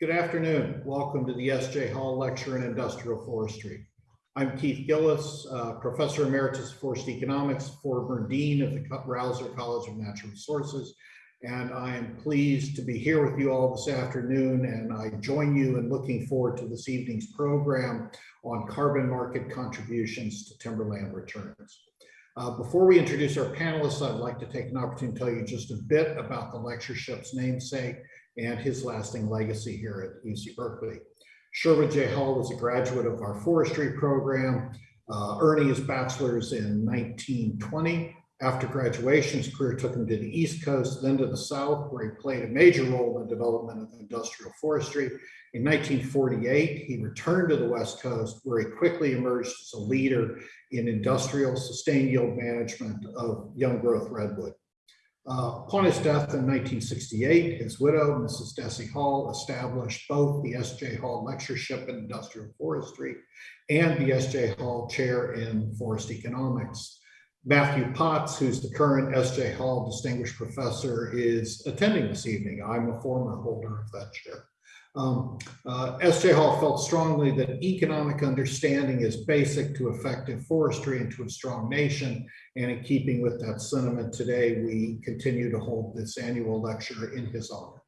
Good afternoon. Welcome to the S.J. Hall Lecture in Industrial Forestry. I'm Keith Gilless, uh, Professor Emeritus of Forest Economics, former Dean of the Rausser College of Natural Resources, and I am pleased to be here with you all this afternoon, and I join you in looking forward to this evening's program on carbon market contributions to timberland returns. Uh, before we introduce our panelists, I'd like to take an opportunity to tell you just a bit about the lectureship's namesake and his lasting legacy here at UC Berkeley. Sherwood J. Hall was a graduate of our forestry program, uh, earning his bachelor's in 1920. After graduation, his career took him to the East Coast, then to the South, where he played a major role in the development of industrial forestry. In 1948, he returned to the West Coast, where he quickly emerged as a leader in industrial sustained yield management of young growth redwood. Uh, upon his death in 1968, his widow, Mrs. Desi Hall, established both the S.J. Hall Lectureship in Industrial Forestry and the S.J. Hall Chair in Forest Economics. Matthew Potts, who's the current S.J. Hall Distinguished Professor, is attending this evening. I'm a former holder of that chair. Um, uh, S.J. Hall felt strongly that economic understanding is basic to effective forestry and to a strong nation. And in keeping with that sentiment today, we continue to hold this annual lecture in his honor.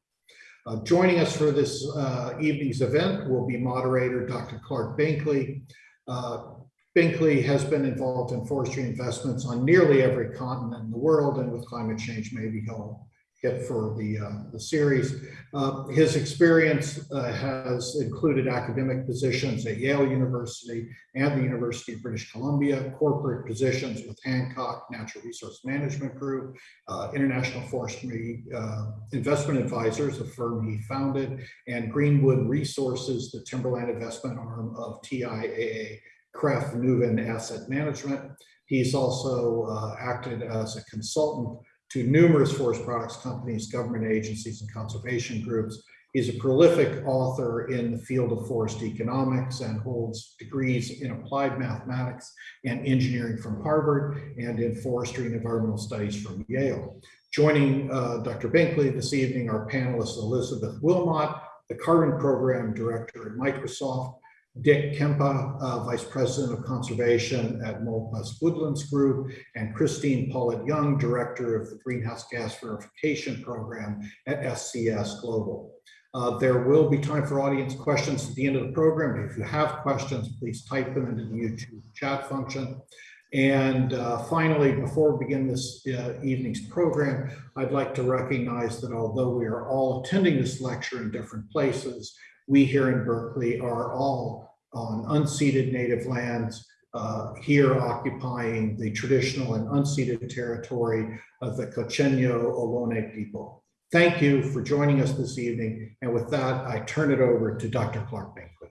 Uh, joining us for this uh, evening's event will be moderator Dr. Clark Binkley. Uh, Binkley has been involved in forestry investments on nearly every continent in the world, and with climate change, maybe he'll hit for the, uh, the series. Uh, his experience uh, has included academic positions at Yale University and the University of British Columbia, corporate positions with Hancock Natural Resource Management Group, uh, International Forestry uh, Investment Advisors, a firm he founded, and Greenwood Resources, the timberland investment arm of TIAA Craft Nuven Asset Management. He's also uh, acted as a consultant to numerous forest products companies, government agencies, and conservation groups. He's a prolific author in the field of forest economics and holds degrees in applied mathematics and engineering from Harvard and in forestry and environmental studies from Yale. Joining uh, Dr. Binkley this evening are panelists Elizabeth Willmott, the Carbon Program Director at Microsoft, Dick Kempka, uh, Vice President of Conservation at Molpus Woodlands Group, and Christine Paulette Young, Director of the Greenhouse Gas Verification Program at SCS Global. Uh, there will be time for audience questions at the end of the program. If you have questions, please type them into the YouTube chat function. And uh, finally, before we begin this uh, evening's program, I'd like to recognize that although we are all attending this lecture in different places, we here in Berkeley are all on unceded native lands, uh, here occupying the traditional and unceded territory of the Quechua Ohlone people. Thank you for joining us this evening. And with that, I turn it over to Dr. Clark Binkley.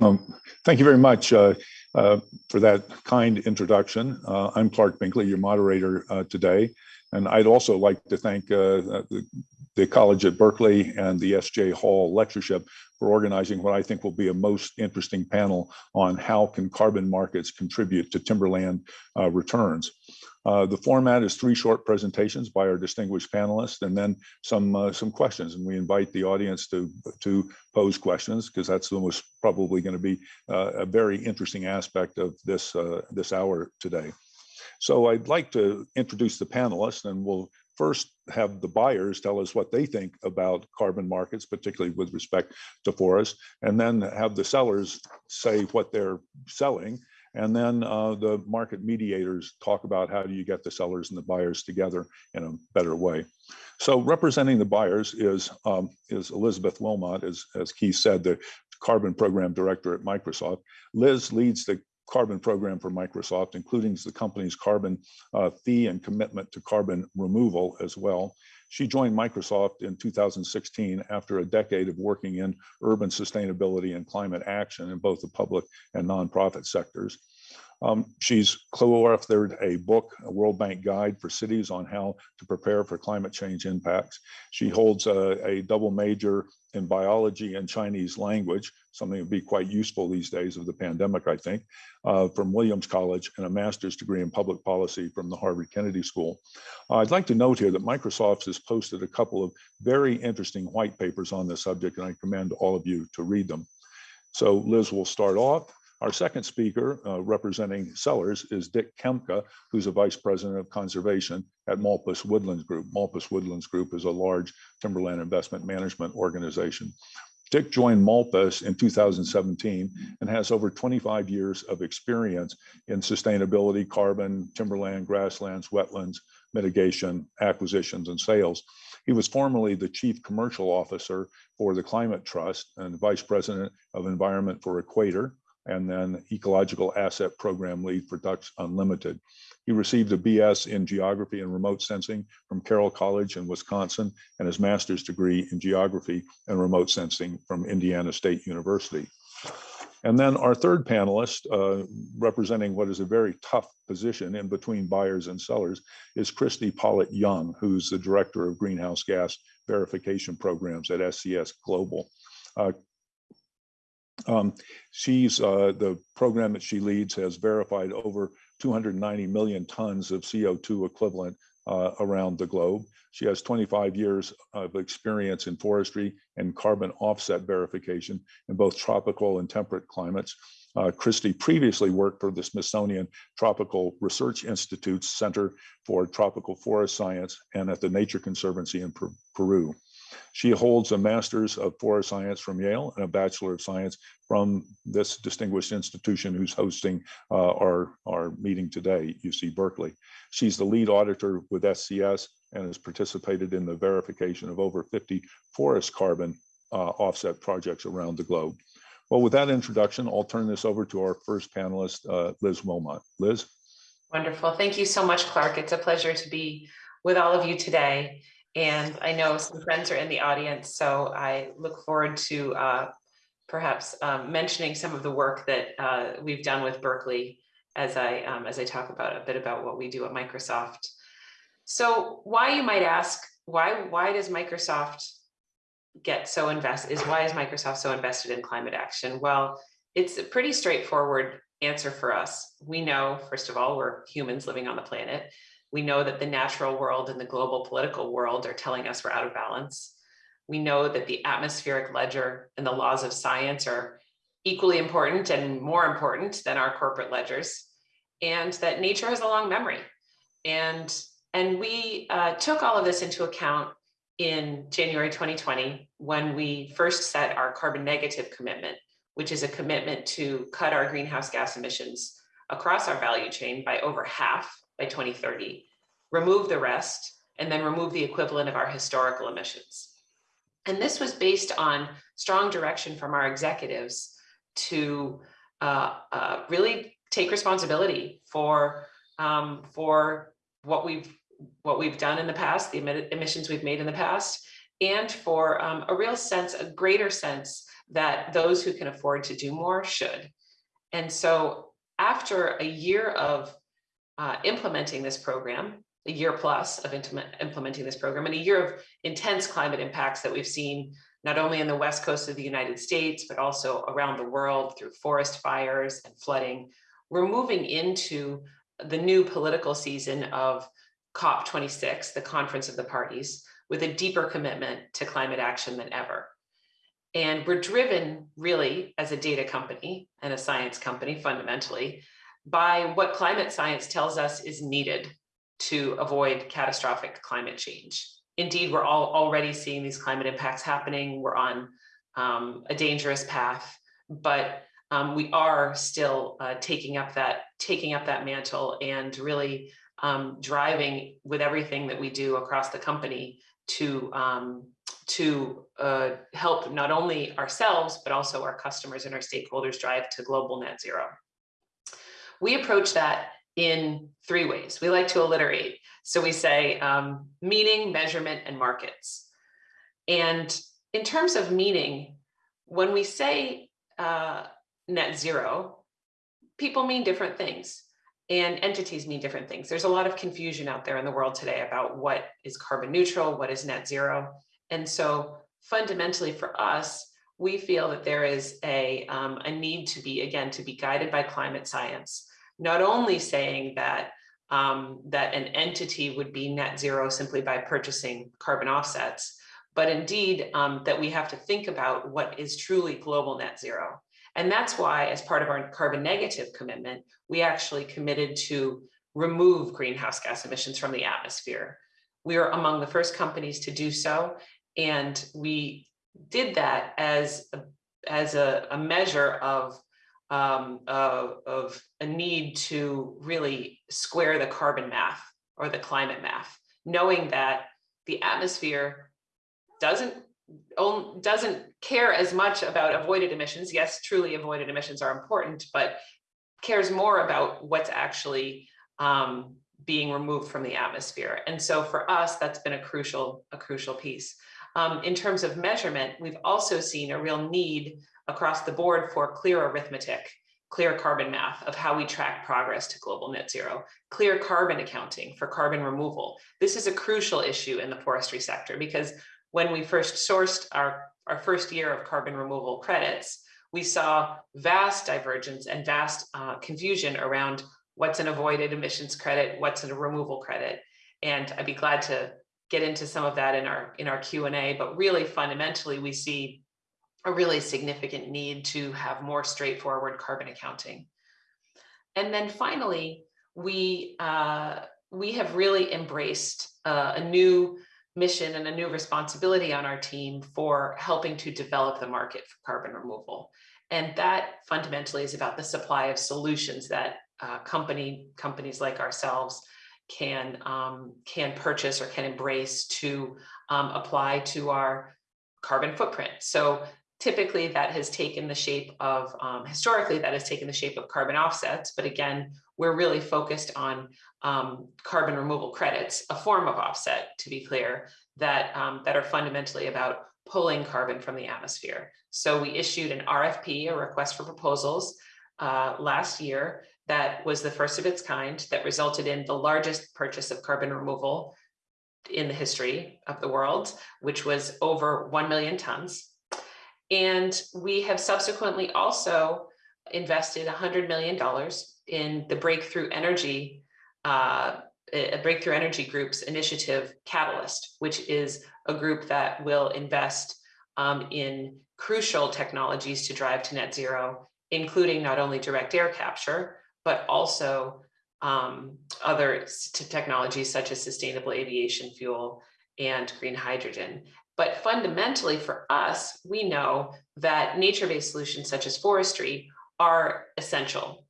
Um, thank you very much uh, uh, for that kind introduction. Uh, I'm Clark Binkley, your moderator uh, today. And I'd also like to thank uh, the, the College at Berkeley and the S.J. Hall Lectureship for organizing what I think will be a most interesting panel on how can carbon markets contribute to timberland uh, returns. Uh, the format is three short presentations by our distinguished panelists and then some uh, some questions. And we invite the audience to, to pose questions because that's the most probably going to be uh, a very interesting aspect of this, uh, this hour today. So I'd like to introduce the panelists and we'll first have the buyers tell us what they think about carbon markets, particularly with respect to forest, and then have the sellers say what they're selling. And then uh, the market mediators talk about how do you get the sellers and the buyers together in a better way. So representing the buyers is, um, is Elizabeth Willmott, as, as Keith said, the carbon program director at Microsoft. Liz leads the carbon program for Microsoft, including the company's carbon uh, fee and commitment to carbon removal as well. She joined Microsoft in 2016 after a decade of working in urban sustainability and climate action in both the public and nonprofit sectors. Um, she's co-authored a book, a World Bank Guide for Cities on how to prepare for climate change impacts. She holds a, a double major in biology and Chinese language, something that would be quite useful these days of the pandemic, I think, uh, from Williams College and a master's degree in public policy from the Harvard Kennedy School. Uh, I'd like to note here that Microsoft has posted a couple of very interesting white papers on this subject, and I commend all of you to read them. So Liz will start off. Our second speaker uh, representing Sellers is Dick Kempka, who's a vice president of conservation at Molpus Woodlands Group. Molpus Woodlands Group is a large timberland investment management organization. Dick joined Molpus in 2017 and has over 25 years of experience in sustainability, carbon, timberland, grasslands, wetlands, mitigation, acquisitions, and sales. He was formerly the chief commercial officer for the Climate Trust and vice president of environment for Equator, and then ecological asset program lead for Ducks Unlimited. He received a BS in geography and remote sensing from Carroll College in Wisconsin and his master's degree in geography and remote sensing from Indiana State University. And then our third panelist, uh, representing what is a very tough position in between buyers and sellers, is Christy Pollet-Young, who's the director of greenhouse gas verification programs at SCS Global. Uh, um, she's uh, the program that she leads has verified over 290 million tons of CO2 equivalent uh, around the globe. She has 25 years of experience in forestry and carbon offset verification in both tropical and temperate climates. Uh, Christy previously worked for the Smithsonian Tropical Research Institute's Center for Tropical Forest Science and at the Nature Conservancy in Peru. She holds a master's of forest science from Yale and a bachelor of science from this distinguished institution who's hosting uh, our, our meeting today, UC Berkeley. She's the lead auditor with SCS and has participated in the verification of over 50 forest carbon uh, offset projects around the globe. Well, with that introduction, I'll turn this over to our first panelist, uh, Liz Willmott. Liz? Wonderful. Thank you so much, Clark. It's a pleasure to be with all of you today. And I know some friends are in the audience, so I look forward to uh, perhaps um, mentioning some of the work that uh, we've done with Berkeley as I um, as I talk about a bit about what we do at Microsoft. So why you might ask, why why does Microsoft get so invest is why is Microsoft so invested in climate action? Well, it's a pretty straightforward answer for us. We know, first of all, we're humans living on the planet. We know that the natural world and the global political world are telling us we're out of balance. We know that the atmospheric ledger and the laws of science are equally important and more important than our corporate ledgers, and that nature has a long memory. And, and we uh, took all of this into account in January 2020 when we first set our carbon negative commitment, which is a commitment to cut our greenhouse gas emissions across our value chain by over half by 2030, remove the rest, and then remove the equivalent of our historical emissions. And this was based on strong direction from our executives to uh, uh, really take responsibility for um, for what we've what we've done in the past, the emissions we've made in the past, and for um, a real sense, a greater sense that those who can afford to do more should. And so after a year of uh, implementing this program, a year plus of implementing this program, and a year of intense climate impacts that we've seen not only in the west coast of the United States, but also around the world through forest fires and flooding, we're moving into the new political season of COP26, the Conference of the Parties, with a deeper commitment to climate action than ever. And we're driven really as a data company and a science company fundamentally by what climate science tells us is needed to avoid catastrophic climate change. Indeed, we're all already seeing these climate impacts happening. We're on um, a dangerous path, but um, we are still uh, taking up that taking up that mantle and really um, driving with everything that we do across the company to um, to uh, help not only ourselves but also our customers and our stakeholders drive to global net zero. We approach that in three ways. We like to alliterate. So we say um, meaning, measurement, and markets. And in terms of meaning, when we say uh, net zero, people mean different things and entities mean different things. There's a lot of confusion out there in the world today about what is carbon neutral, what is net zero. And so fundamentally for us, we feel that there is a, um, a need to be, again, to be guided by climate science, not only saying that um, that an entity would be net zero simply by purchasing carbon offsets, but indeed um, that we have to think about what is truly global net zero. And that's why, as part of our carbon negative commitment, we actually committed to remove greenhouse gas emissions from the atmosphere. We are among the first companies to do so. And we did that as a, as a, a measure of, um, of, of a need to really square the carbon math or the climate math, knowing that the atmosphere doesn't doesn't care as much about avoided emissions. Yes, truly avoided emissions are important, but cares more about what's actually um, being removed from the atmosphere. And so for us, that's been a crucial, a crucial piece. Um, in terms of measurement, we've also seen a real need across the board for clear arithmetic, clear carbon math of how we track progress to global net zero, clear carbon accounting for carbon removal. This is a crucial issue in the forestry sector because when we first sourced our, our first year of carbon removal credits, we saw vast divergence and vast uh, confusion around what's an avoided emissions credit, what's a removal credit. And I'd be glad to get into some of that in our in our Q&A, but really fundamentally, we see a really significant need to have more straightforward carbon accounting. And then finally, we, uh, we have really embraced uh, a new mission and a new responsibility on our team for helping to develop the market for carbon removal. And that fundamentally is about the supply of solutions that uh, company companies like ourselves can um, can purchase or can embrace to um, apply to our carbon footprint. So typically that has taken the shape of, um, historically that has taken the shape of carbon offsets, but again, we're really focused on um, carbon removal credits, a form of offset, to be clear, that, um, that are fundamentally about pulling carbon from the atmosphere. So we issued an RFP, a request for proposals, uh, last year that was the first of its kind that resulted in the largest purchase of carbon removal in the history of the world, which was over 1 million tons. And we have subsequently also invested $100 million in the Breakthrough Energy, uh, Breakthrough Energy Group's initiative Catalyst, which is a group that will invest um, in crucial technologies to drive to net zero, including not only direct air capture, but also um, other technologies such as sustainable aviation fuel and green hydrogen. But fundamentally for us, we know that nature-based solutions such as forestry are essential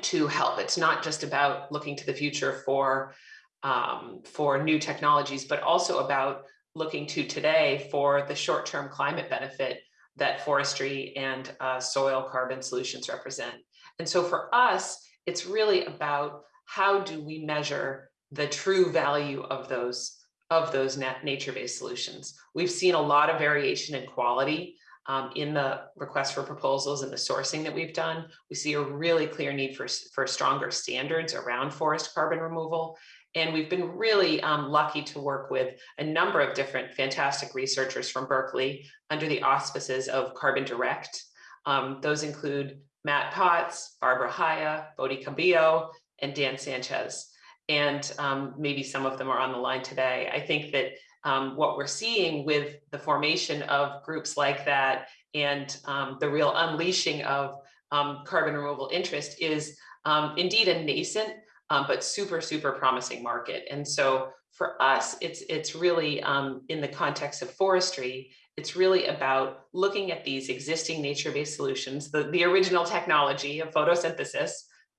to help. It's not just about looking to the future for, um, for new technologies, but also about looking to today for the short-term climate benefit that forestry and uh, soil carbon solutions represent. And so for us, it's really about how do we measure the true value of those of those nature-based solutions. We've seen a lot of variation in quality um, in the request for proposals and the sourcing that we've done. We see a really clear need for, for stronger standards around forest carbon removal. And we've been really um, lucky to work with a number of different fantastic researchers from Berkeley under the auspices of Carbon Direct. Um, those include Matt Potts, Barbara Haya, Bodie Cabiyo, and Dan Sanchez and um, maybe some of them are on the line today. I think that um, what we're seeing with the formation of groups like that and um, the real unleashing of um, carbon removal interest is um, indeed a nascent um, but super, super promising market. And so for us, it's, it's really in the context of forestry, it's really about looking at these existing nature-based solutions, the, the original technology of photosynthesis,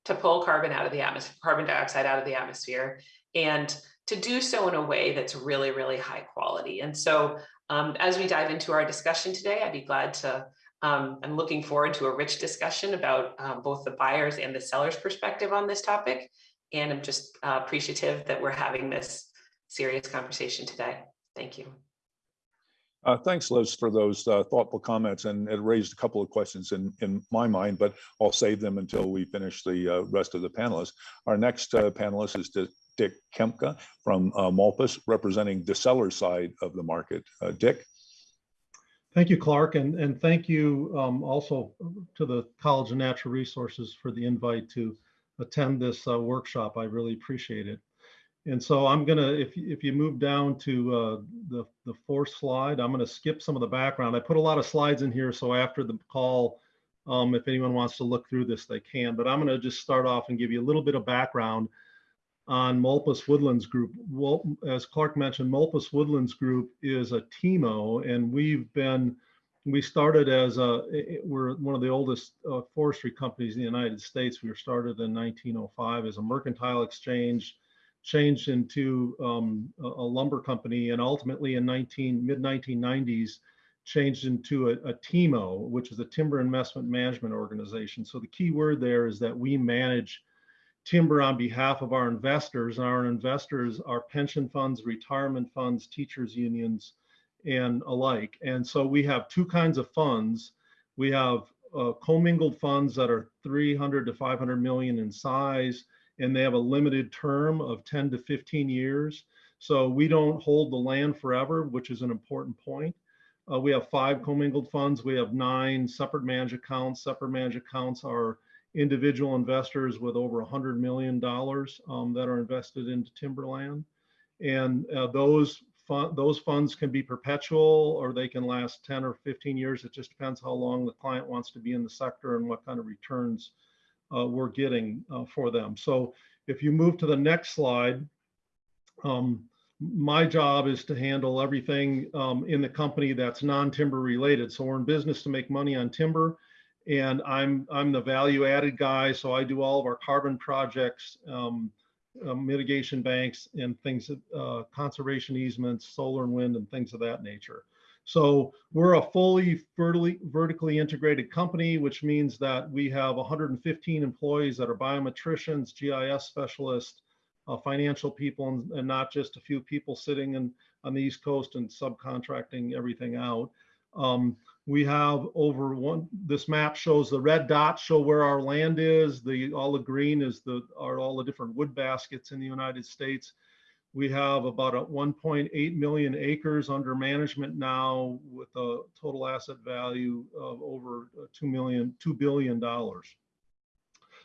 to pull carbon out of the atmosphere, carbon dioxide out of the atmosphere, and to do so in a way that's really, really high quality. And so um, as we dive into our discussion today, I'd be glad to, um, I'm looking forward to a rich discussion about um, both the buyers and the sellers perspective on this topic. And I'm just uh, appreciative that we're having this serious conversation today. Thank you. Uh, Thanks, Liz, for those uh, thoughtful comments, and it raised a couple of questions in, in my mind, but I'll save them until we finish the uh, rest of the panelists. Our next uh, panelist is Dick Kempka from uh, Molpus, representing the seller side of the market. Uh, Dick? Thank you, Clark, and, and thank you um, also to the College of Natural Resources for the invite to attend this workshop. I really appreciate it. And so I'm gonna, if, if you move down to uh, the, the fourth slide, I'm gonna skip some of the background. I put a lot of slides in here, so after the call, um, if anyone wants to look through this, they can. But I'm gonna just start off and give you a little bit of background on Molpus Woodlands Group. Well, as Clark mentioned, Molpus Woodlands Group is a TIMO, and we've been, we started as a, we're one of the oldest uh, forestry companies in the United States. We were started in 1905 as a mercantile exchange, changed into um, a a lumber company, and ultimately in 19, mid 1990s, changed into a, a TIMO, which is a Timber Investment Management Organization. So the key word there is that we manage timber on behalf of our investors. Our investors are pension funds, retirement funds, teachers unions, and alike. And so we have two kinds of funds. We have uh, commingled funds that are 300 to 500 million in size, and they have a limited term of 10 to 15 years. So we don't hold the land forever, which is an important point. Uh, we have five commingled funds. We have nine separate managed accounts. Separate managed accounts are individual investors with over $100 million um, that are invested into timberland. And uh, those, those funds can be perpetual or they can last 10 or 15 years. It just depends how long the client wants to be in the sector and what kind of returns uh, we're getting uh, for them. So if you move to the next slide, um, my job is to handle everything um, in the company that's non-timber related. So we're in business to make money on timber and I'm I'm the value added guy. So I do all of our carbon projects, um, uh, mitigation banks, and things, uh, conservation easements, solar and wind, and things of that nature. So we're a fully vertically integrated company, which means that we have 115 employees that are biometricians, GIS specialists, uh, financial people, and, and not just a few people sitting in on the East Coast and subcontracting everything out. Um, we have over one, this map shows the red dots show where our land is. The, all the green is the, are all the different wood baskets in the United States. We have about a 1.8 million acres under management now with a total asset value of over uh, 2 million, $2 billion.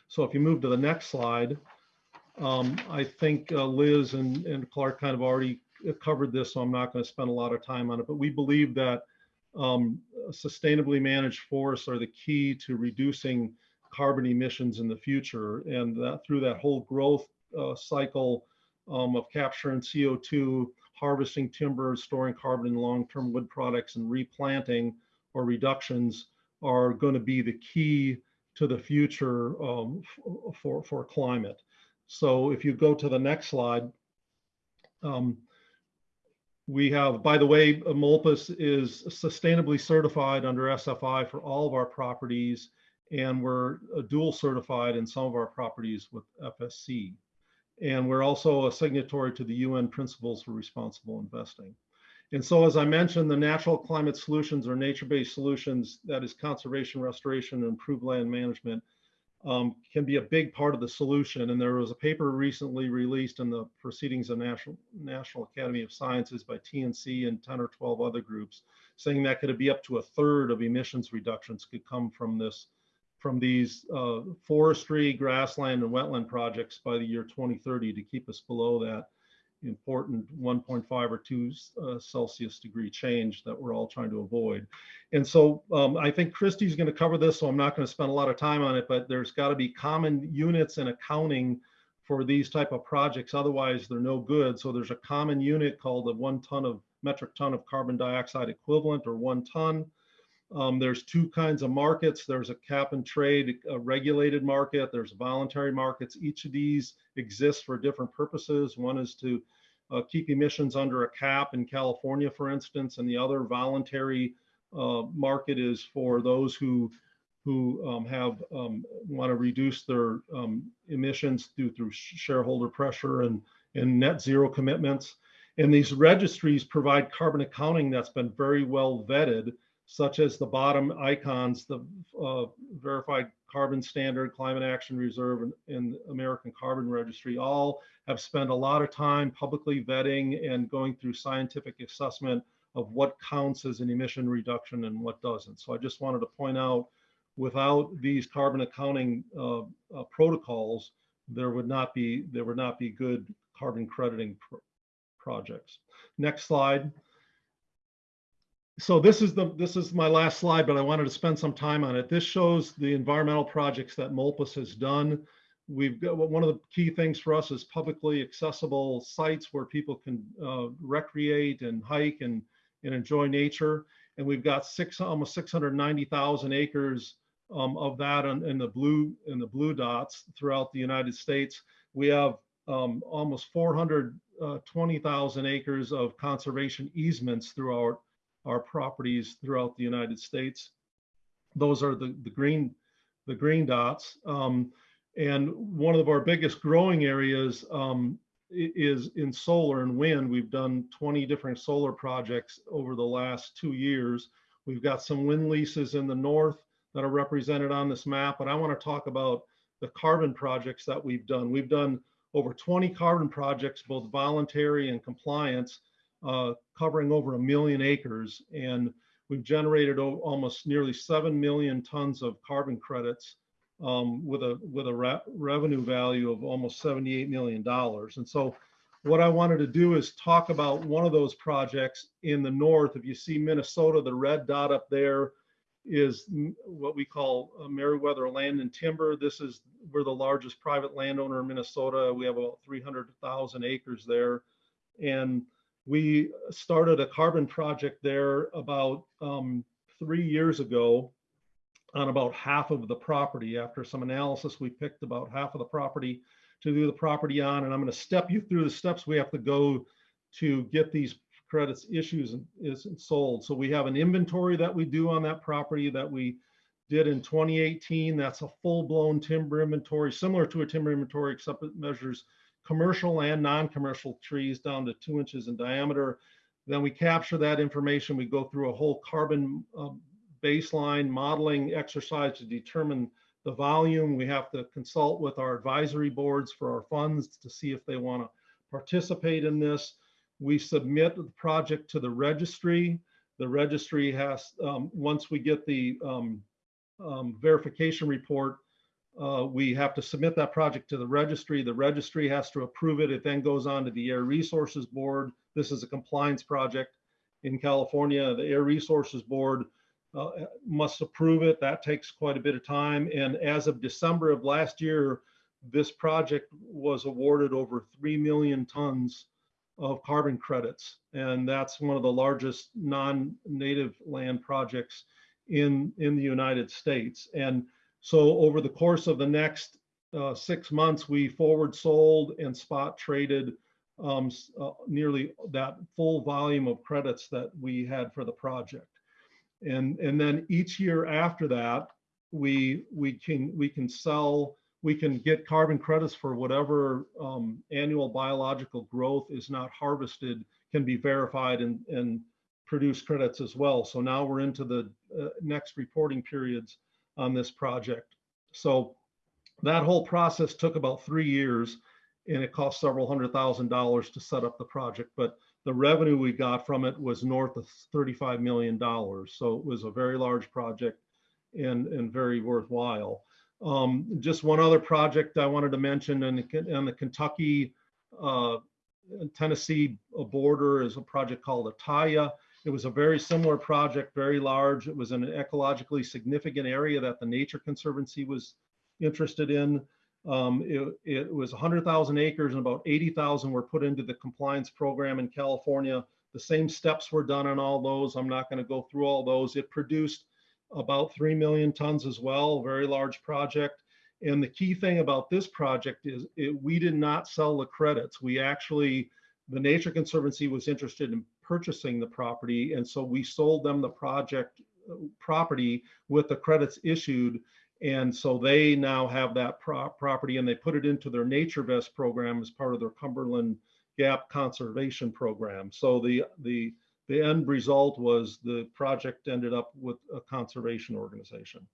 So if you move to the next slide, um, I think uh, Liz and, and Clark kind of already covered this, so I'm not going to spend a lot of time on it, but we believe that um, sustainably managed forests are the key to reducing carbon emissions in the future. And that through that whole growth uh, cycle um, of capturing CO2, harvesting timber, storing carbon in long-term wood products and replanting or reductions are going to be the key to the future um, for, for climate. So if you go to the next slide, um, we have, by the way, Molpus is sustainably certified under SFI for all of our properties, and we're uh, dual certified in some of our properties with FSC. And we're also a signatory to the UN Principles for Responsible Investing. And so, as I mentioned, the natural climate solutions or nature-based solutions, that is conservation, restoration, and improved land management, um, can be a big part of the solution. And there was a paper recently released in the Proceedings of National, National Academy of Sciences by TNC and 10 or 12 other groups, saying that could be up to a third of emissions reductions could come from this, from these uh, forestry, grassland, and wetland projects by the year 2030 to keep us below that important 1.5 or 2 uh, Celsius degree change that we're all trying to avoid. And so um, I think Christie's going to cover this, so I'm not going to spend a lot of time on it, but there's got to be common units and accounting for these type of projects. Otherwise, they're no good. So there's a common unit called the one ton of metric ton of carbon dioxide equivalent or one ton. Um, there's two kinds of markets. There's a cap and trade, a regulated market. There's voluntary markets. Each of these exists for different purposes. One is to uh, keep emissions under a cap in California, for instance, and the other voluntary uh, market is for those who who um, have um, want to reduce their um, emissions through through shareholder pressure and and net zero commitments. And these registries provide carbon accounting that's been very well vetted, such as the bottom icons, the uh, verified carbon standard, climate action reserve, and, and American Carbon Registry all have spent a lot of time publicly vetting and going through scientific assessment of what counts as an emission reduction and what doesn't. So I just wanted to point out, without these carbon accounting uh, uh, protocols, there would not be there would not be good carbon crediting pr projects. Next slide. So this is the this is my last slide, but I wanted to spend some time on it. This shows the environmental projects that Molpus has done. We've got one of the key things for us is publicly accessible sites where people can uh, recreate and hike and and enjoy nature. And we've got six almost 690,000 acres um, of that in, in, the blue in the blue dots throughout the United States. We have um, almost 420,000 acres of conservation easements throughout our properties throughout the United States. Those are the, the green the green dots. Um, and one of our biggest growing areas um, is in solar and wind. We've done 20 different solar projects over the last two years. We've got some wind leases in the north that are represented on this map, but I want to talk about the carbon projects that we've done. We've done over 20 carbon projects, both voluntary and compliance, uh, covering over a million acres. And we've generated almost nearly 7 million tons of carbon credits um, with a with a re revenue value of almost 78 million dollars. And so, what I wanted to do is talk about one of those projects in the north. If you see Minnesota, the red dot up there is what we call Meriwether Land and Timber. This is we're the largest private landowner in Minnesota. We have about 300,000 acres there, and we started a carbon project there about um, three years ago on about half of the property. After some analysis, we picked about half of the property to do the property on. And I'm going to step you through the steps we have to go to get these credits issues and is sold. So we have an inventory that we do on that property that we did in 2018. That's a full-blown timber inventory, similar to a timber inventory, except it measures commercial and non-commercial trees down to two inches in diameter. Then we capture that information. We go through a whole carbon um, baseline modeling exercise to determine the volume. We have to consult with our advisory boards for our funds to see if they want to participate in this. We submit the project to the registry. The registry has, um, once we get the um, um, verification report, uh, we have to submit that project to the registry. The registry has to approve it. It then goes on to the Air Resources Board. This is a compliance project in California. The Air Resources Board uh, must approve it. That takes quite a bit of time. And as of December of last year, this project was awarded over 3 million tons of carbon credits. And that's one of the largest non-native land projects in, in the United States. And so over the course of the next uh, six months, we forward sold and spot traded um, uh, nearly that full volume of credits that we had for the project. And and then each year after that we we can we can sell we can get carbon credits for whatever um, annual biological growth is not harvested can be verified and and produce credits as well. So now we're into the uh, next reporting periods on this project so that whole process took about three years and it cost several hundred thousand dollars to set up the project but the revenue we got from it was north of $35 million. So it was a very large project and, and very worthwhile. Um, just one other project I wanted to mention on the, on the Kentucky uh, Tennessee border is a project called Ataya. It was a very similar project, very large. It was an ecologically significant area that the Nature Conservancy was interested in. Um, it, it, was 100,000 acres and about 80,000 were put into the compliance program in California. The same steps were done on all those. I'm not going to go through all those. It produced about 3 million tons as well, very large project. And the key thing about this project is it, we did not sell the credits. We actually, the Nature Conservancy was interested in purchasing the property. And so we sold them the project uh, property with the credits issued and so they now have that pro property and they put it into their NatureVest program as part of their Cumberland gap conservation program. So the, the, the end result was the project ended up with a conservation organization.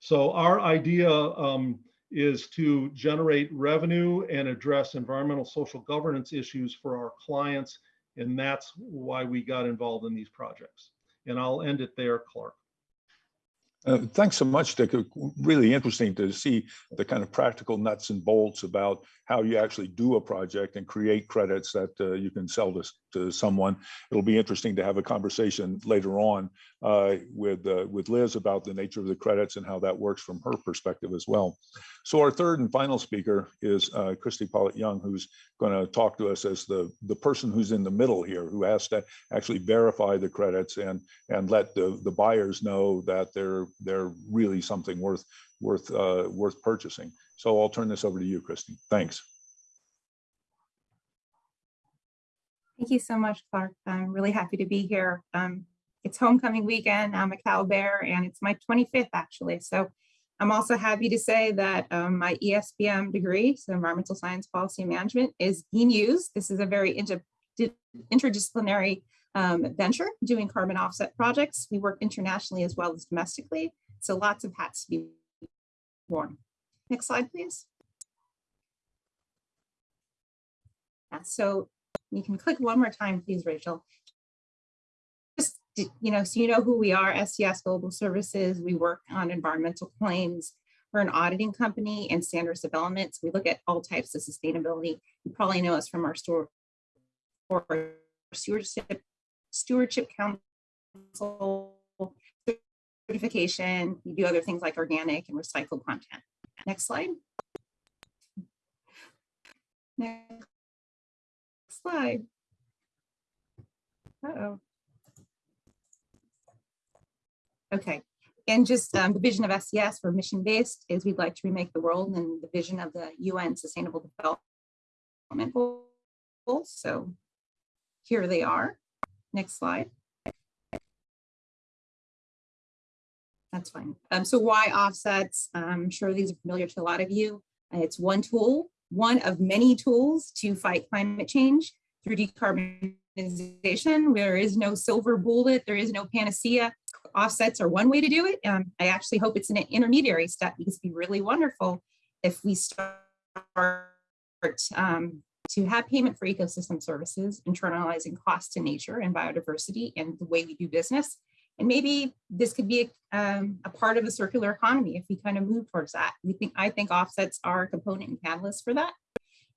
So our idea um, is to generate revenue and address environmental social governance issues for our clients. And that's why we got involved in these projects. And I'll end it there, Clark. Uh, Thanks so much, Dick. Uh, Really interesting to see the kind of practical nuts and bolts about how you actually do a project and create credits that uh, you can sell to, to someone. It'll be interesting to have a conversation later on uh, with, uh, with Liz about the nature of the credits and how that works from her perspective as well. So our third and final speaker is Christy Pollet-Young, who's going to talk to us as the, the person who's in the middle here, who has to actually verify the credits and and let the, the buyers know that they're, they're really something worth, worth, uh, worth purchasing. So I'll turn this over to you, Christy. Thanks. Thank you so much, Clark. I'm really happy to be here. Um, it's homecoming weekend. I'm a Cal Bear and it's my 25th actually. So I'm also happy to say that um, my ESPM degree, so Environmental Science Policy Management, is being used. This is a very inter- interdisciplinary um, venture doing carbon offset projects. We work internationally as well as domestically. So lots of hats to be worn. Next slide, please. Yeah, so you can click one more time, please, Rachel. Just, you know, so you know who we are, SCS Global Services. We work on environmental claims. We're an auditing company and standards development. So we look at all types of sustainability. You probably know us from our store or stewardship, stewardship council certification. We do other things like organic and recycled content. Next slide. Next slide. Uh-oh. Okay, and just um, the vision of SCS for mission-based is we'd like to remake the world and the vision of the UN Sustainable Development Goals. So here they are. Next slide. That's fine. Um, so why offsets? I'm sure these are familiar to a lot of you. Uh, It's one tool, one of many tools to fight climate change through decarbonization. There is no silver bullet. There is no panacea. Offsets are one way to do it. Um, I actually hope it's an intermediary step because it'd be really wonderful if we start um, to have payment for ecosystem services, internalizing cost to nature and biodiversity and the way we do business. And maybe this could be a, um, a part of a circular economy if we kind of move towards that. We think I think offsets are a component and catalyst for that.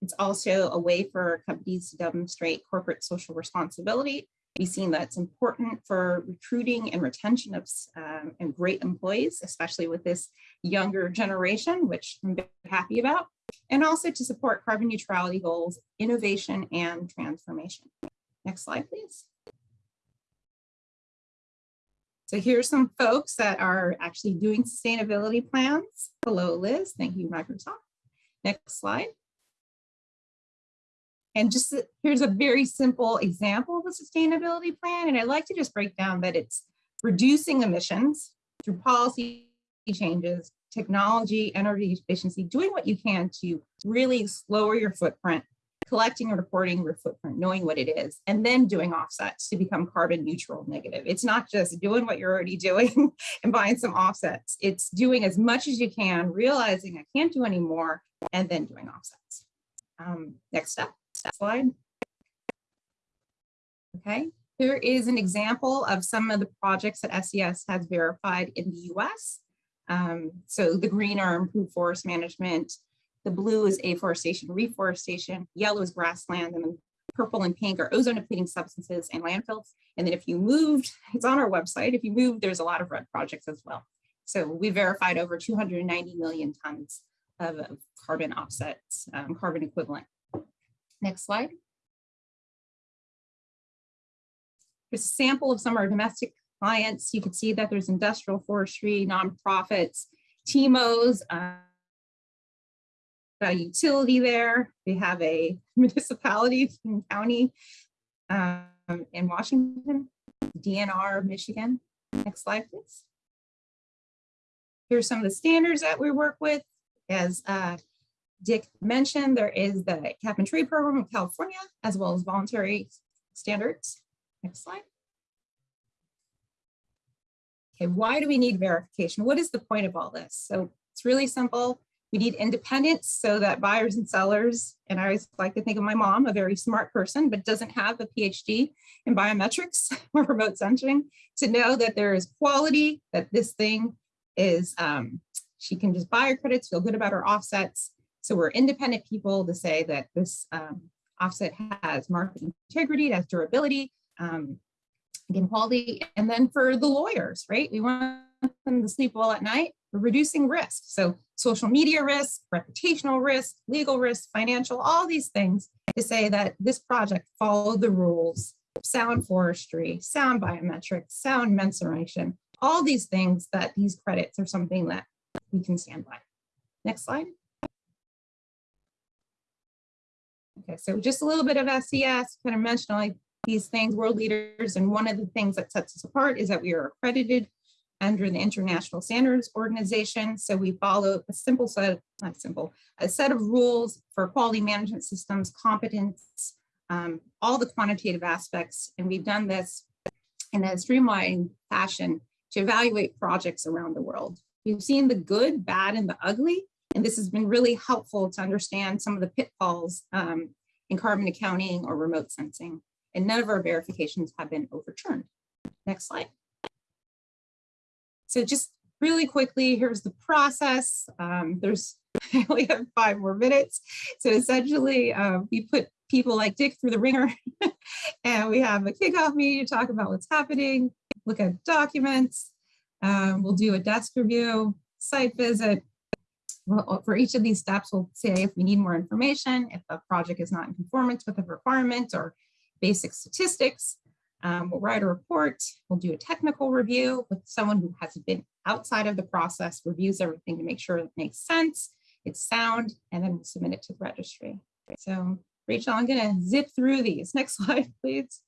It's also a way for companies to demonstrate corporate social responsibility. We've seen that it's important for recruiting and retention of um, and great employees, especially with this younger generation, which I'm happy about, and also to support carbon neutrality goals, innovation, and transformation. Next slide, please. So here's some folks that are actually doing sustainability plans. Hello, Liz. Thank you, Microsoft. Next slide. And just here's a very simple example of a sustainability plan. And I'd like to just break down that it's reducing emissions through policy changes, technology, energy efficiency, doing what you can to really lower your footprint, collecting and reporting your footprint, knowing what it is, and then doing offsets to become carbon neutral negative. It's not just doing what you're already doing and buying some offsets. It's doing as much as you can, realizing I can't do any more, and then doing offsets. Um, next step, slide. Okay, here is an example of some of the projects that SCS has verified in the US. Um, so the green are improved forest management, the blue is afforestation, reforestation, yellow is grassland, and then purple and pink are ozone depleting substances and landfills. And then if you moved, it's on our website, if you move, there's a lot of red projects as well. So we verified over 290 million tons of, of carbon offsets, um, carbon equivalent. Next slide. Here's a sample of some of our domestic clients. You can see that there's industrial forestry, nonprofits, TIMOs, uh, a utility there. We have a municipality county um, in Washington, DNR, Michigan. Next slide, please. Here's some of the standards that we work with as uh, Dick mentioned, there is the cap and trade program in California, as well as voluntary standards. Next slide. Okay, why do we need verification? What is the point of all this? So it's really simple. We need independence so that buyers and sellers, and I always like to think of my mom, a very smart person, but doesn't have a PhD in biometrics or remote sensing, to know that there is quality, that this thing is, um, she can just buy her credits, feel good about her offsets. So we're independent people to say that this um, offset has market integrity, it has durability, um, again, quality. And then for the lawyers, right? We want them to sleep well at night. We're reducing risk. So social media risk, reputational risk, legal risk, financial, all these things to say that this project followed the rules, sound forestry, sound biometrics, sound mensuration, all these things that these credits are something that we can stand by. Next slide. Okay, so just a little bit of SCS, kind of mentioned all these things, world leaders, and one of the things that sets us apart is that we are accredited under the International Standards Organization. So we follow a simple set, not simple, a set of rules for quality management systems, competence, um, all the quantitative aspects. And we've done this in a streamlined fashion to evaluate projects around the world. We've seen the good, bad, and the ugly. And this has been really helpful to understand some of the pitfalls um, in carbon accounting or remote sensing. And none of our verifications have been overturned. Next slide. So just really quickly, here's the process. Um, there's, I only have five more minutes. So essentially, uh, we put people like Dick through the wringer and we have a kickoff meeting to talk about what's happening, look at documents. Um, we'll do a desk review, site visit. Well, for each of these steps, we'll say if we need more information, if the project is not in conformance with the requirements or basic statistics, um, we'll write a report, we'll do a technical review with someone who has been outside of the process, reviews everything to make sure it makes sense, it's sound, and then we'll submit it to the registry. So Rachel, I'm gonna zip through these. Next slide, please.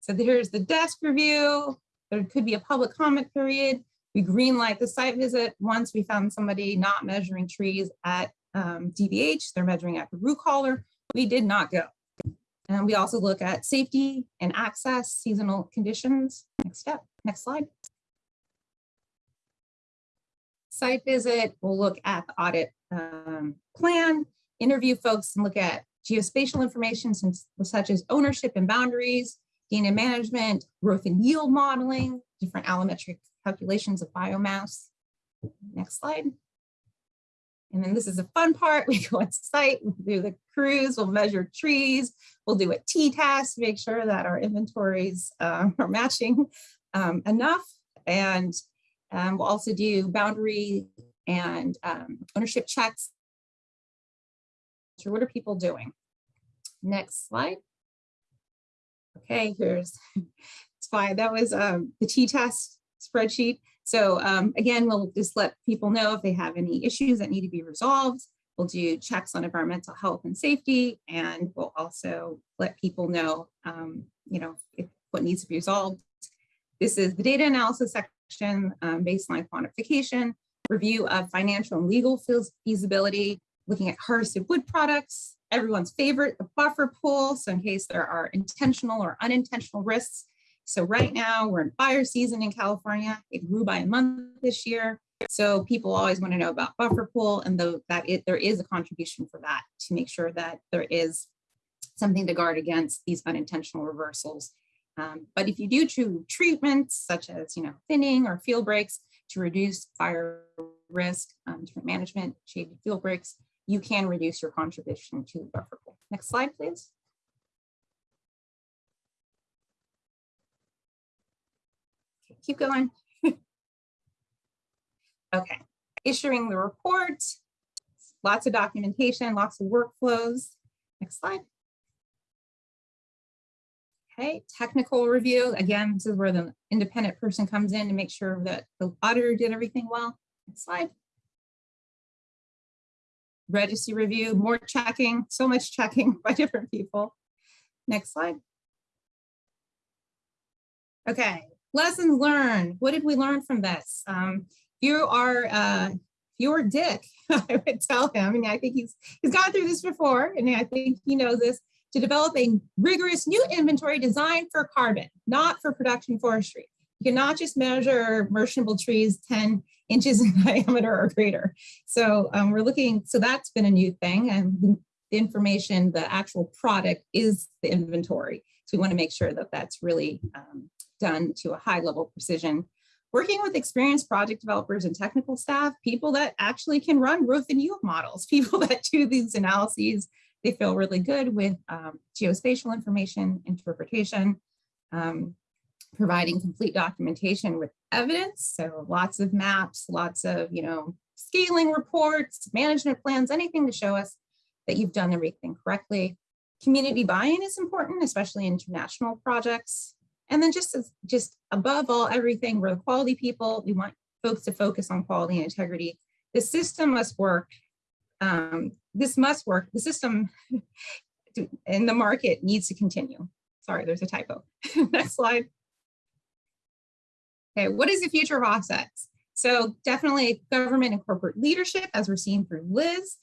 So here's the desk review. There could be a public comment period. We green light the site visit once we found somebody not measuring trees at um, DBH, they're measuring at the root collar. We did not go. And we also look at safety and access, seasonal conditions. Next step, next slide. Site visit, we'll look at the audit um, plan, interview folks and look at geospatial information such as ownership and boundaries, data management, growth and yield modeling, different allometric calculations of biomass. Next slide. And then this is a fun part. We go on site, we'll do the cruise, we'll measure trees, we'll do a t-test make sure that our inventories uh, are matching um, enough. And um, we'll also do boundary and um, ownership checks. So what are people doing? Next slide. Okay, here's, it's fine. That was um, the t-test spreadsheet. So um, again, we'll just let people know if they have any issues that need to be resolved. We'll do checks on environmental health and safety, and we'll also let people know, um, you know, if, what needs to be resolved. This is the data analysis section, um, baseline quantification, review of financial and legal feasibility, looking at harvested wood products, everyone's favorite, the buffer pool. So in case there are intentional or unintentional risks, so right now we're in fire season in California. It grew by a month this year. So people always want to know about buffer pool and though that it, there is a contribution for that to make sure that there is something to guard against these unintentional reversals. Um, but if you do true treatments such as you know thinning or fuel breaks to reduce fire risk, um, different management, shaded fuel breaks, you can reduce your contribution to buffer pool. Next slide, please. Keep going. okay, issuing the report, lots of documentation, lots of workflows. Next slide. Okay, technical review. Again, this is where the independent person comes in to make sure that the auditor did everything well. Next slide. Registry review, more checking, so much checking by different people. Next slide. Okay, lessons learned. What did we learn from this? Um, you are, uh, you were Dick, I would tell him, and I think he's he's gone through this before, and I think he knows this, to develop a rigorous new inventory designed for carbon, not for production forestry. You cannot just measure merchantable trees 10 inches in diameter or greater. So um, we're looking, so that's been a new thing, and the information, the actual product is the inventory. So we want to make sure that that's really um, done to a high level precision working with experienced project developers and technical staff, people that actually can run growth and yield models, people that do these analyses, they feel really good with um, geospatial information, interpretation, um, providing complete documentation with evidence. So lots of maps, lots of, you know, scaling reports, management plans, anything to show us that you've done everything correctly. Community buy-in is important, especially international projects. And then just as, just above all, everything, we're the quality people. We want folks to focus on quality and integrity. The system must work. Um, this must work. The system in the market needs to continue. Sorry, there's a typo. Next slide. Okay, what is the future of offsets? So definitely government and corporate leadership, as we're seeing through Liz,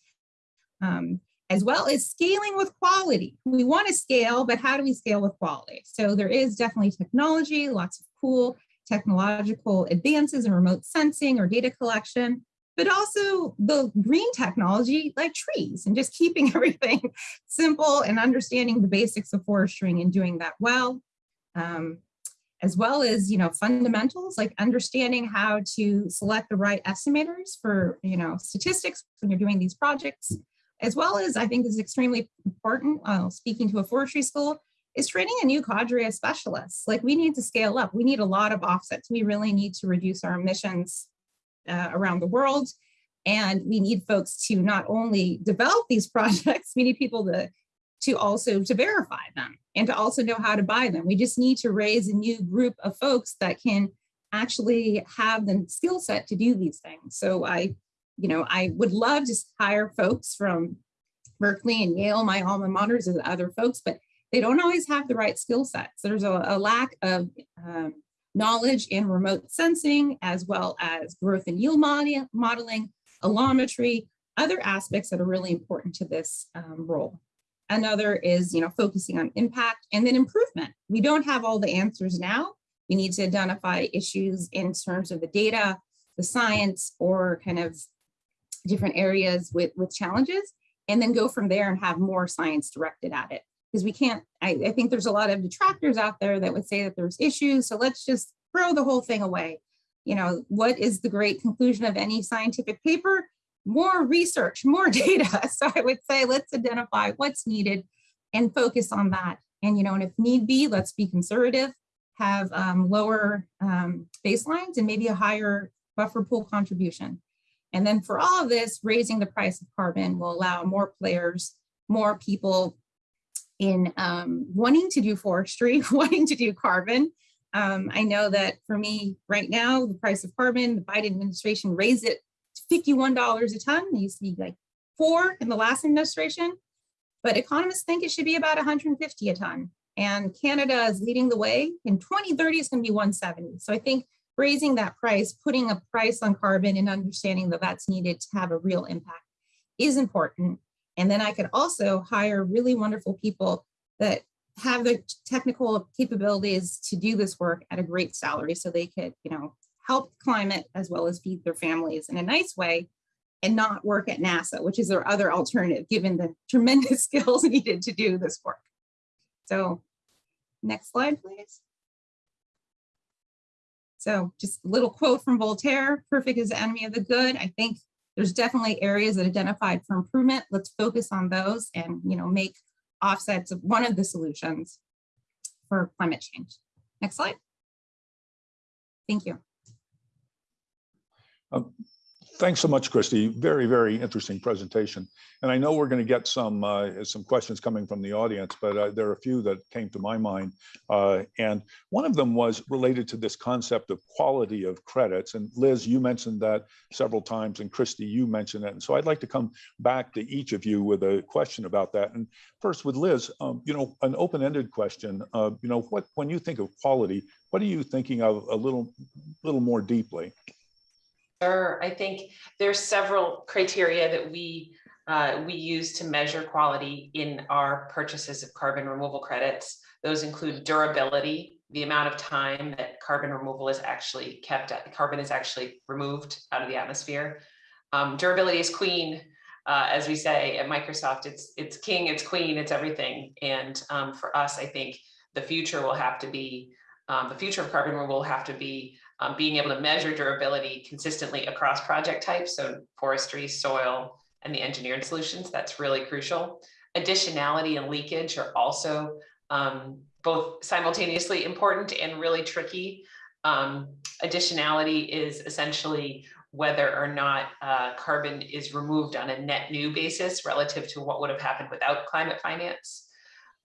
um, as well as scaling with quality. We want to scale, but how do we scale with quality? So there is definitely technology, lots of cool technological advances in remote sensing or data collection, but also the green technology like trees and just keeping everything simple and understanding the basics of forestry and doing that well. Um, as well as, you know, fundamentals like understanding how to select the right estimators for, you know, statistics when you're doing these projects, as well as I think is extremely important, uh, speaking to a forestry school, is training a new cadre of specialists. Like we need to scale up. We need a lot of offsets. We really need to reduce our emissions uh, around the world. And we need folks to not only develop these projects, we need people to, to also to verify them and to also know how to buy them. We just need to raise a new group of folks that can actually have the skill set to do these things. So I you know, I would love to hire folks from Berkeley and Yale, my alma maters and other folks, but they don't always have the right skill sets. There's a, a lack of um, knowledge in remote sensing, as well as growth and yield modeling, allometry, other aspects that are really important to this um, role. Another is, you know, focusing on impact and then improvement. We don't have all the answers now. We need to identify issues in terms of the data, the science, or kind of different areas with, with challenges and then go from there and have more science directed at it. Because we can't, I, I think there's a lot of detractors out there that would say that there's issues. So let's just throw the whole thing away. You know, what is the great conclusion of any scientific paper? More research, more data. So I would say let's identify what's needed and focus on that. And, you know, and if need be, let's be conservative, have um, lower um, baselines and maybe a higher buffer pool contribution. And then for all of this, raising the price of carbon will allow more players, more people in um, wanting to do forestry, wanting to do carbon. Um, I know that for me right now, the price of carbon, the Biden administration raised it to $51 a ton. It used to be like four in the last administration, but economists think it should be about 150 a ton. And Canada is leading the way. In 2030, it's going to be 170. So I think raising that price, putting a price on carbon and understanding that that's needed to have a real impact is important. And then I could also hire really wonderful people that have the technical capabilities to do this work at a great salary so they could, you know, help climate as well as feed their families in a nice way and not work at NASA, which is their other alternative, given the tremendous skills needed to do this work. So next slide, please. So just a little quote from Voltaire, perfect is the enemy of the good. I think there's definitely areas that identified for improvement. Let's focus on those and you know make offsets of one of the solutions for climate change. Next slide. Thank you. Um, Thanks so much, Christy. Very, very interesting presentation. And I know we're going to get some uh, some questions coming from the audience, but uh, there are a few that came to my mind. Uh, and one of them was related to this concept of quality of credits. And Liz, you mentioned that several times, and Christy, you mentioned it. And so I'd like to come back to each of you with a question about that. And first with Liz, um, you know, an open-ended question. Uh, you know, what when you think of quality, what are you thinking of a little, little more deeply? Sure, I think there's several criteria that we, uh, we use to measure quality in our purchases of carbon removal credits. Those include durability, the amount of time that carbon removal is actually kept, carbon is actually removed out of the atmosphere. Um, durability is queen, uh, as we say at Microsoft, it's, it's king, it's queen, it's everything. And um, for us, I think the future will have to be, um, the future of carbon removal will have to be um, being able to measure durability consistently across project types, so forestry, soil, and the engineered solutions, that's really crucial. Additionality and leakage are also um, both simultaneously important and really tricky. Um, additionality is essentially whether or not uh, carbon is removed on a net new basis relative to what would have happened without climate finance.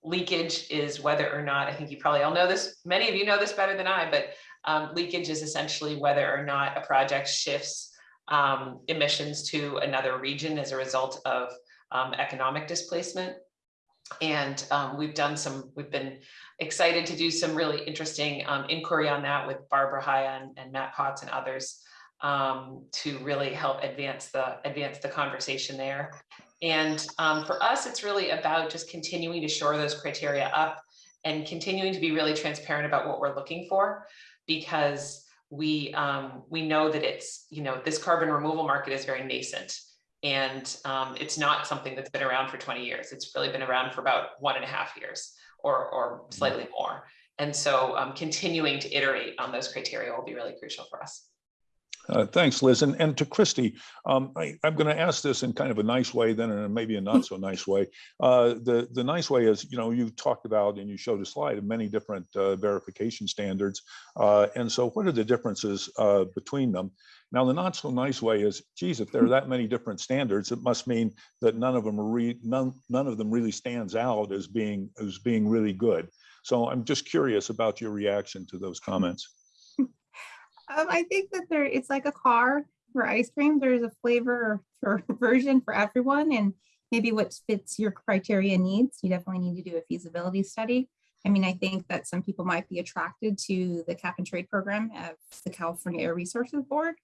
Leakage is whether or not, I think you probably all know this, many of you know this better than I, but um, leakage is essentially whether or not a project shifts um, emissions to another region as a result of um, economic displacement. And um, we've done some, we've been excited to do some really interesting um, inquiry on that with Barbara Haya and, and Matt Potts and others um, to really help advance the advance the conversation there. And for us, it's really about just continuing to shore those criteria up and continuing to be really transparent about what we're looking for because we um, we know that it's, you know, this carbon removal market is very nascent and um, it's not something that's been around for 20 years. It's really been around for about one and a half years or, or slightly more. And so um, continuing to iterate on those criteria will be really crucial for us. Uh, Thanks, Liz. And, and to Christy, um, I, I'm going to ask this in kind of a nice way, then in maybe a not so nice way. Uh, the, the nice way is, you know, you talked about and you showed a slide of many different uh, verification standards. Uh, and so what are the differences uh, between them? Now, the not so nice way is, geez, if there are that many different standards, it must mean that none of them are re, none, none of them really stands out as being as being really good. So I'm just curious about your reaction to those comments. Um, I think that there, it's like a car for ice cream. There's a flavor or version for everyone and maybe what fits your criteria needs. You definitely need to do a feasibility study. I mean, I think that some people might be attracted to the cap and trade program of the California Air Resources Board.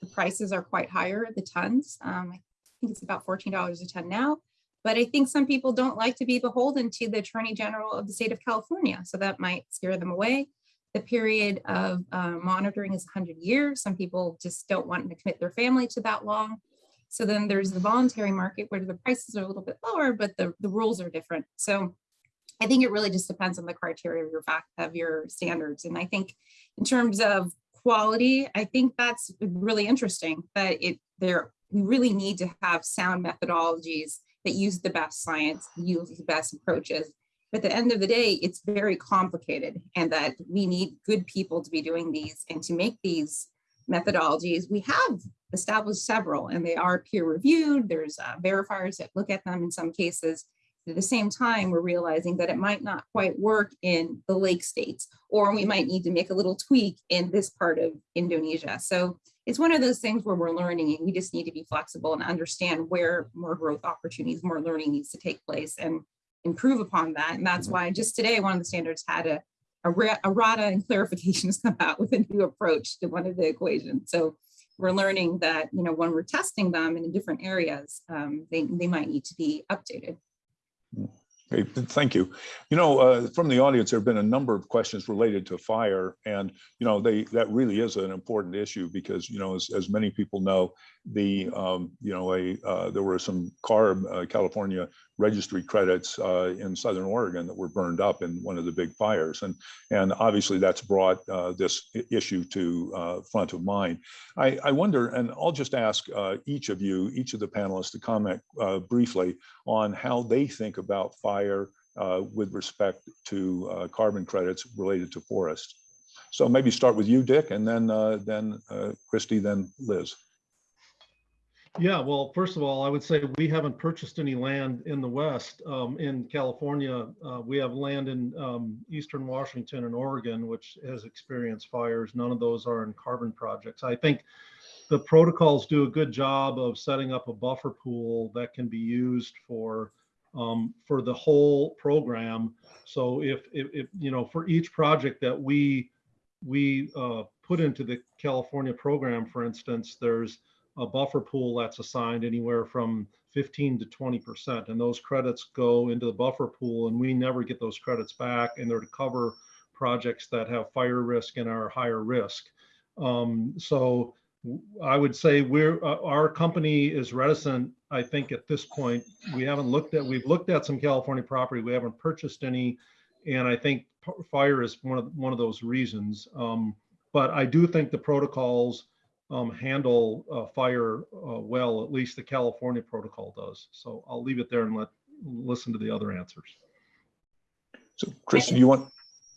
The prices are quite higher, the tons. Um, I think it's about $14 a ton now. But I think some people don't like to be beholden to the Attorney General of the state of California. So that might scare them away. The period of uh, monitoring is 100 years. Some people just don't want to commit their family to that long. So then there's the voluntary market where the prices are a little bit lower, but the, the rules are different. So I think it really just depends on the criteria of your fact of your standards. And I think in terms of quality, I think that's really interesting that it there we really need to have sound methodologies that use the best science, use the best approaches. But at the end of the day, it's very complicated and that we need good people to be doing these and to make these methodologies. We have established several and they are peer reviewed. There's uh, verifiers that look at them in some cases. At the same time, we're realizing that it might not quite work in the lake states, or we might need to make a little tweak in this part of Indonesia. So it's one of those things where we're learning and we just need to be flexible and understand where more growth opportunities, more learning needs to take place and improve upon that. And that's why just today, one of the standards had a, a, errata and clarifications come out with a new approach to one of the equations. So we're learning that, you know, when we're testing them in different areas, um, they, they might need to be updated. Okay, thank you. You know, uh, from the audience, there have been a number of questions related to fire, and you know, they that really is an important issue because you know, as, as many people know, the um, you know, a uh, there were some CARB uh, California registry credits uh, in Southern Oregon that were burned up in one of the big fires, and and obviously that's brought uh, this issue to uh, front of mind. I, I wonder, and I'll just ask each of you, each of the panelists, to comment briefly on how they think about fire uh, with respect to uh, carbon credits related to forests. So maybe start with you, Dick, and then uh, then uh, Christy, then Liz. Yeah, well, first of all, I would say we haven't purchased any land in the West. Um, in California, uh, we have land in um, Eastern Washington and Oregon, which has experienced fires. None of those are in carbon projects. I think the protocols do a good job of setting up a buffer pool that can be used for um, for the whole program. So if, if, if, you know, for each project that we we uh, put into the California program, for instance, there's a buffer pool that's assigned anywhere from 15 to 20%. And those credits go into the buffer pool and we never get those credits back and they're to cover projects that have fire risk and are higher risk. Um, so I would say we're, uh, our company is reticent, I think at this point, we haven't looked at, we've looked at some California property, we haven't purchased any. And I think fire is one of, one of those reasons. Um, but I do think the protocols um, handle uh, fire uh, well, at least the California protocol does. So I'll leave it there and let, listen to the other answers. So Kristen, do you want,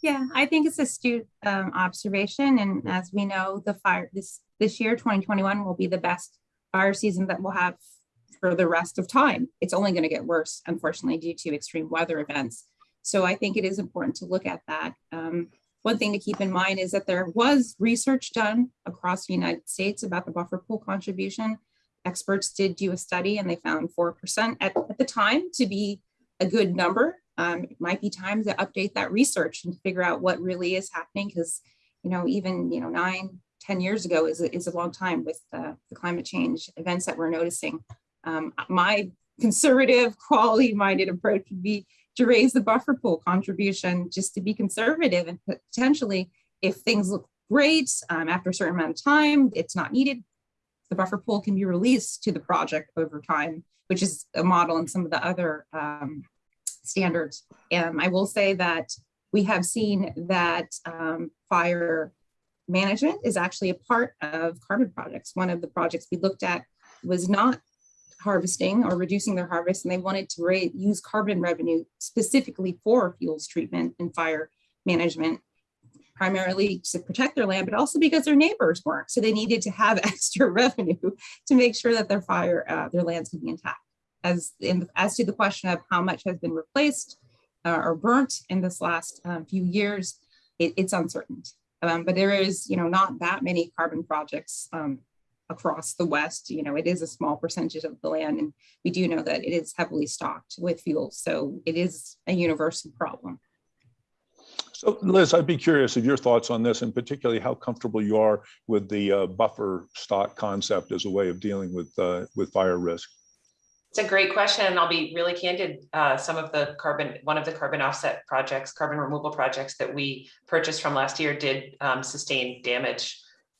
Yeah, I think it's astute um, observation. And as we know, the fire, this, this year, 2021 will be the best fire season that we'll have for the rest of time. It's only going to get worse, unfortunately, due to extreme weather events. So I think it is important to look at that. Um, one thing to keep in mind is that there was research done across the United States about the buffer pool contribution. Experts did do a study and they found 4% at, at the time to be a good number. Um, it might be time to update that research and figure out what really is happening because, you know, even, you know, nine, 10 years ago is a, is a long time with uh, the climate change events that we're noticing. Um, my conservative, quality minded approach would be to raise the buffer pool contribution just to be conservative and potentially if things look great um, after a certain amount of time, it's not needed. The buffer pool can be released to the project over time, which is a model in some of the other um, standards. And I will say that we have seen that um, fire management is actually a part of carbon projects. One of the projects we looked at was not harvesting or reducing their harvest, and they wanted to rate, use carbon revenue specifically for fuels treatment and fire management, primarily to protect their land, but also because their neighbors weren't. So they needed to have extra revenue to make sure that their fire, uh, their lands could be intact. As in, as to the question of how much has been replaced uh, or burnt in this last um, few years, it, it's uncertain. Um, but there is, you know, not that many carbon projects um, across the West. You know, it is a small percentage of the land, and we do know that it is heavily stocked with fuels. So it is a universal problem. so Liz, I'd be curious of your thoughts on this and particularly how comfortable you are with the uh, buffer stock concept as a way of dealing with, uh, with fire risk. It's a great question, and I'll be really candid. Uh, some of the carbon, one of the carbon offset projects, carbon removal projects that we purchased from last year did um, sustain damage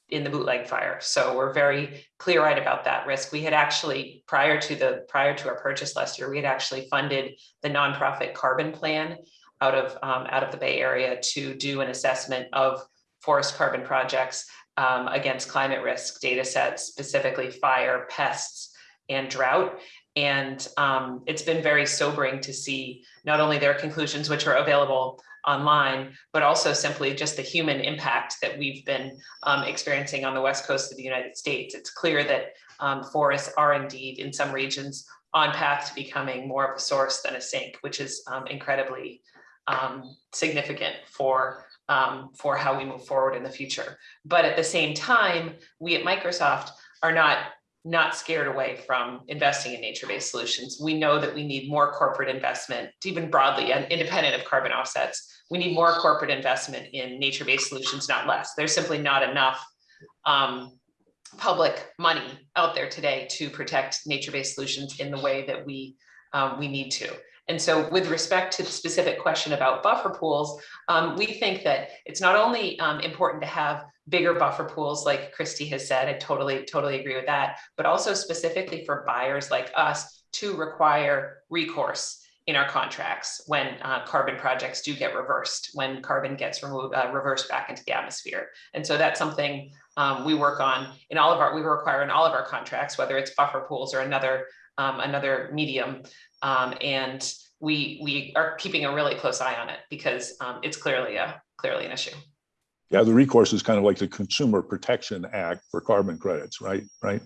in the bootleg fire. So we're very clear-eyed about that risk. We had actually, prior to the, prior to our purchase last year, we had actually funded the nonprofit CarbonPlan out of, um, out of the Bay Area to do an assessment of forest carbon projects um, against climate risk data sets, specifically fire, pests, and drought. And um, it's been very sobering to see not only their conclusions, which are available online, but also simply just the human impact that we've been um, experiencing on the west coast of the United States. It's clear that um, forests are indeed in some regions on path to becoming more of a source than a sink, which is um, incredibly um, significant for um, for how we move forward in the future. But at the same time, we at Microsoft are not not scared away from investing in nature-based solutions. We know that we need more corporate investment, even broadly and independent of carbon offsets. We need more corporate investment in nature-based solutions, not less. There's simply not enough um, public money out there today to protect nature-based solutions in the way that we um, we need to. And so with respect to the specific question about buffer pools, um, we think that it's not only um, important to have bigger buffer pools, like Christy has said, I totally, totally agree with that, but also specifically for buyers like us to require recourse in our contracts when uh, carbon projects do get reversed, when carbon gets removed, uh, reversed back into the atmosphere. And so that's something um, we work on in all of our, we require in all of our contracts, whether it's buffer pools or another, um, another medium. Um, and we, we are keeping a really close eye on it because um, it's clearly a, clearly an issue. Yeah, the recourse is kind of like the Consumer Protection Act for carbon credits, right? Right.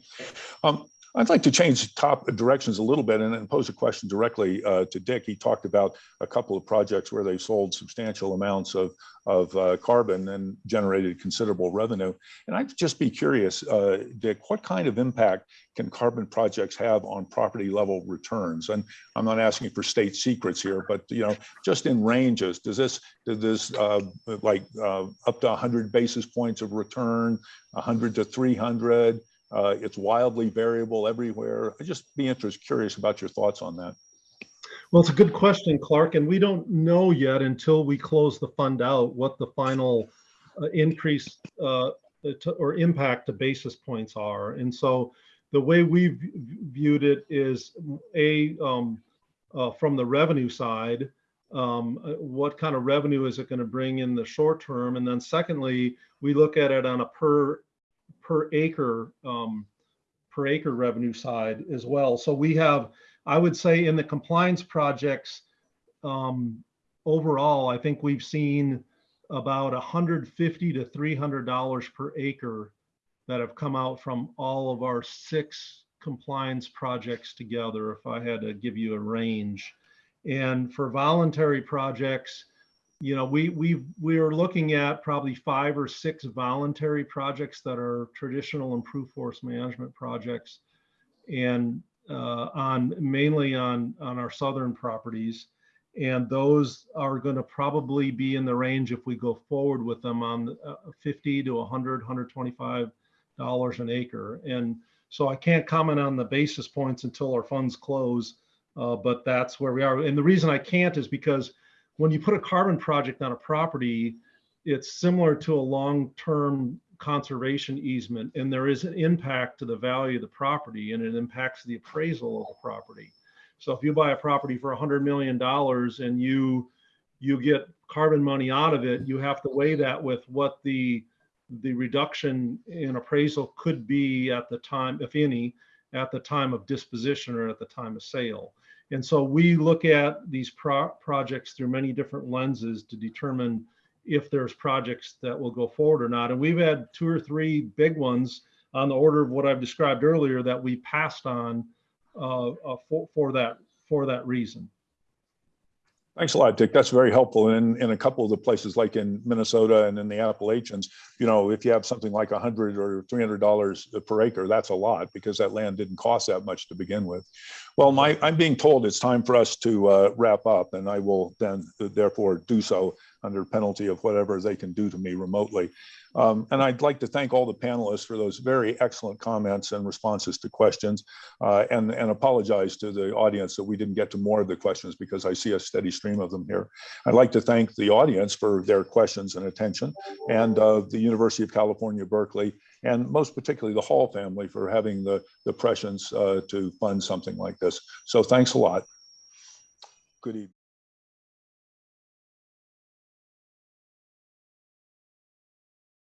Um, I'd like to change top directions a little bit and then pose a question directly uh, to Dick. He talked about a couple of projects where they sold substantial amounts of, of uh, carbon and generated considerable revenue. And I'd just be curious, uh, Dick, what kind of impact can carbon projects have on property level returns? And I'm not asking for state secrets here, but you know, just in ranges, does this, does this uh, like uh, up to 100 basis points of return, 100 to 300? Uh, it's wildly variable everywhere. I'd just be interested, curious about your thoughts on that. Well, it's a good question, Clark, and we don't know yet until we close the fund out what the final uh, increase uh, to- or impact to basis points are. And so the way we've viewed it is a, um, uh, from the revenue side, um, uh, what kind of revenue is it going to bring in the short term? And then secondly, we look at it on a per, per acre, um, per acre revenue side as well. So we have, I would say in the compliance projects, um, overall, I think we've seen about 150 to 300 dollars per acre that have come out from all of our six compliance projects together, if I had to give you a range. And for voluntary projects, you know, we we we are looking at probably five or six voluntary projects that are traditional improved forest management projects, and uh, on mainly on on our southern properties, and those are going to probably be in the range if we go forward with them on uh, 50 to 100, 125 dollars an acre. And so I can't comment on the basis points until our funds close, uh, but that's where we are. And the reason I can't is because when you put a carbon project on a property, it's similar to a long-term conservation easement, and there is an impact to the value of the property, and it impacts the appraisal of the property. So if you buy a property for a hundred million dollars and you you get carbon money out of it, you have to weigh that with what the the reduction in appraisal could be at the time, if any, at the time of disposition or at the time of sale. And so we look at these pro- projects through many different lenses to determine if there's projects that will go forward or not. And we've had two or three big ones on the order of what I've described earlier that we passed on uh, uh, for, for that for that reason. Thanks a lot, Dick. That's very helpful. And in a couple of the places like in Minnesota and in the Appalachians, you know, if you have something like a hundred or three hundred dollars per acre, that's a lot because that land didn't cost that much to begin with. Well, my, I'm being told it's time for us to uh, wrap up and I will then therefore do so under penalty of whatever they can do to me remotely. Um, and I'd like to thank all the panelists for those very excellent comments and responses to questions uh, and, and apologize to the audience that we didn't get to more of the questions because I see a steady stream of them here. I'd like to thank the audience for their questions and attention and uh, the University of California, Berkeley, and most particularly the Hall family for having the, the prescience uh, to fund something like this. So thanks a lot. Good evening.